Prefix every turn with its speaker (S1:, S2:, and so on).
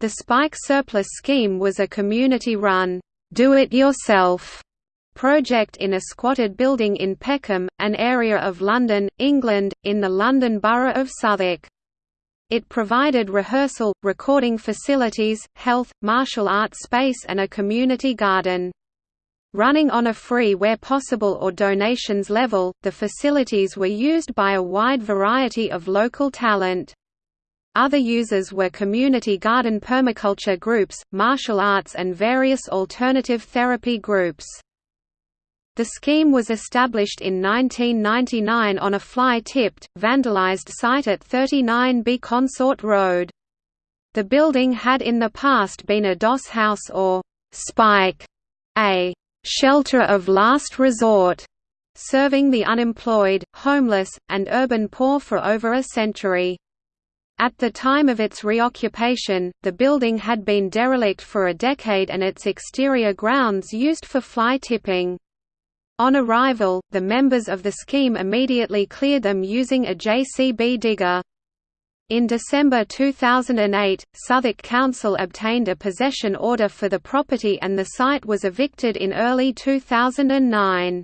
S1: The Spike Surplus Scheme was a community-run, do-it-yourself project in a squatted building in Peckham, an area of London, England, in the London Borough of Southwark. It provided rehearsal, recording facilities, health, martial arts space and a community garden. Running on a free where possible or donations level, the facilities were used by a wide variety of local talent. Other users were community garden permaculture groups, martial arts and various alternative therapy groups. The scheme was established in 1999 on a fly-tipped, vandalized site at 39B Consort Road. The building had in the past been a doss house or «spike», a «shelter of last resort», serving the unemployed, homeless, and urban poor for over a century. At the time of its reoccupation, the building had been derelict for a decade and its exterior grounds used for fly tipping. On arrival, the members of the scheme immediately cleared them using a JCB digger. In December 2008, Southwark Council obtained a possession order for the property and the site was evicted in early 2009.